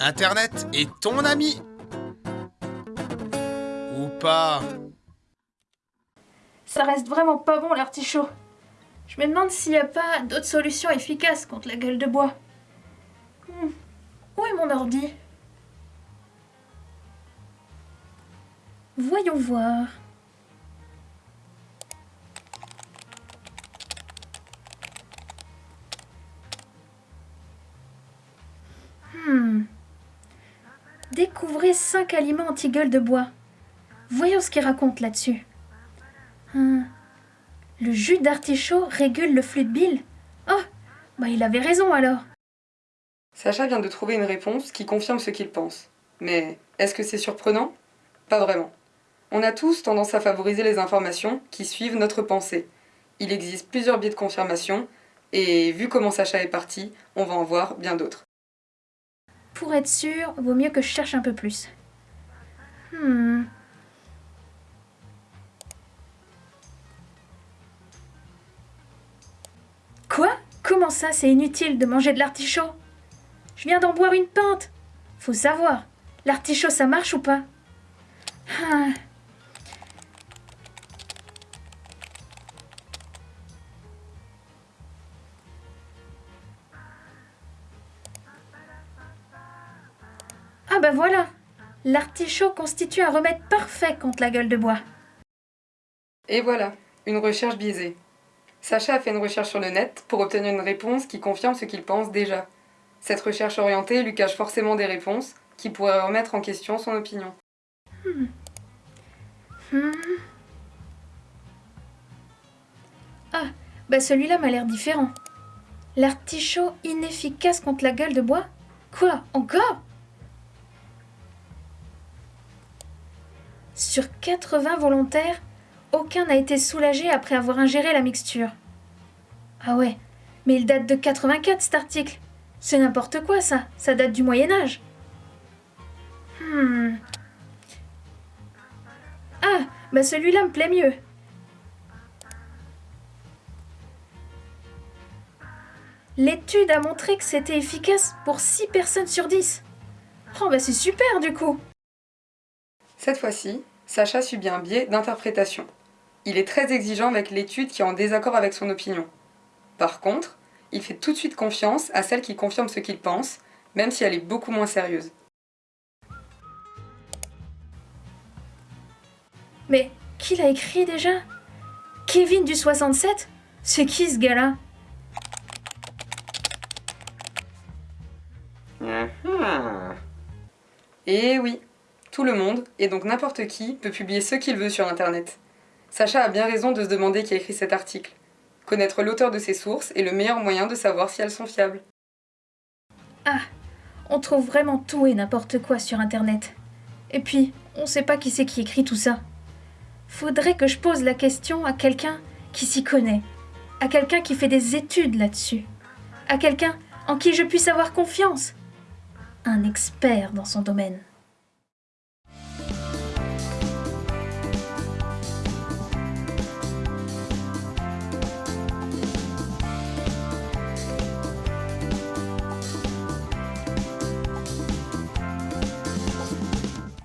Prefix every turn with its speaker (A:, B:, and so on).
A: Internet est ton ami Ou pas
B: Ça reste vraiment pas bon l'artichaut. Je me demande s'il n'y a pas d'autres solutions efficaces contre la gueule de bois. Hmm. Où est mon ordi? Voyons voir. Hmm. Découvrez 5 aliments anti-gueule de bois. Voyons ce qu'il raconte là-dessus. Hmm. Le jus d'artichaut régule le flux de bile Oh, bah il avait raison alors.
C: Sacha vient de trouver une réponse qui confirme ce qu'il pense. Mais est-ce que c'est surprenant? Pas vraiment. On a tous tendance à favoriser les informations qui suivent notre pensée. Il existe plusieurs biais de confirmation, et vu comment Sacha est parti, on va en voir bien d'autres.
B: Pour être sûr, vaut mieux que je cherche un peu plus. Hmm. Quoi? Comment ça, c'est inutile de manger de l'artichaut? Je viens d'en boire une pinte. Faut savoir, l'artichaut, ça marche ou pas? Ah. Bah voilà L'artichaut constitue un remède parfait contre la gueule de bois.
C: Et voilà, une recherche biaisée. Sacha a fait une recherche sur le net pour obtenir une réponse qui confirme ce qu'il pense déjà. Cette recherche orientée lui cache forcément des réponses qui pourraient remettre en question son opinion.
B: Hmm. Hmm. Ah, bah celui-là m'a l'air différent. L'artichaut inefficace contre la gueule de bois? Quoi? Encore? Sur 80 volontaires, aucun n'a été soulagé après avoir ingéré la mixture. Ah ouais, mais il date de 84 cet article. C'est n'importe quoi ça, ça date du Moyen Âge. Hmm. Ah, bah celui-là me plaît mieux. L'étude a montré que c'était efficace pour 6 personnes sur 10. Oh bah c'est super du coup.
C: Cette fois-ci, Sacha subit un biais d'interprétation. Il est très exigeant avec l'étude qui est en désaccord avec son opinion. Par contre, il fait tout de suite confiance à celle qui confirme ce qu'il pense, même si elle est beaucoup moins sérieuse.
B: Mais qui l'a écrit déjà? Kevin du 67 C'est qui ce gars-là?
C: Eh oui, tout le monde, et donc n'importe qui, peut publier ce qu'il veut sur Internet. Sacha a bien raison de se demander qui a écrit cet article. Connaître l'auteur de ses sources est le meilleur moyen de savoir si elles sont fiables.
B: Ah, on trouve vraiment tout et n'importe quoi sur Internet. Et puis, on sait pas qui c'est qui écrit tout ça. Faudrait que je pose la question à quelqu'un qui s'y connaît, à quelqu'un qui fait des études là-dessus, à quelqu'un en qui je puisse avoir confiance, un expert dans son domaine.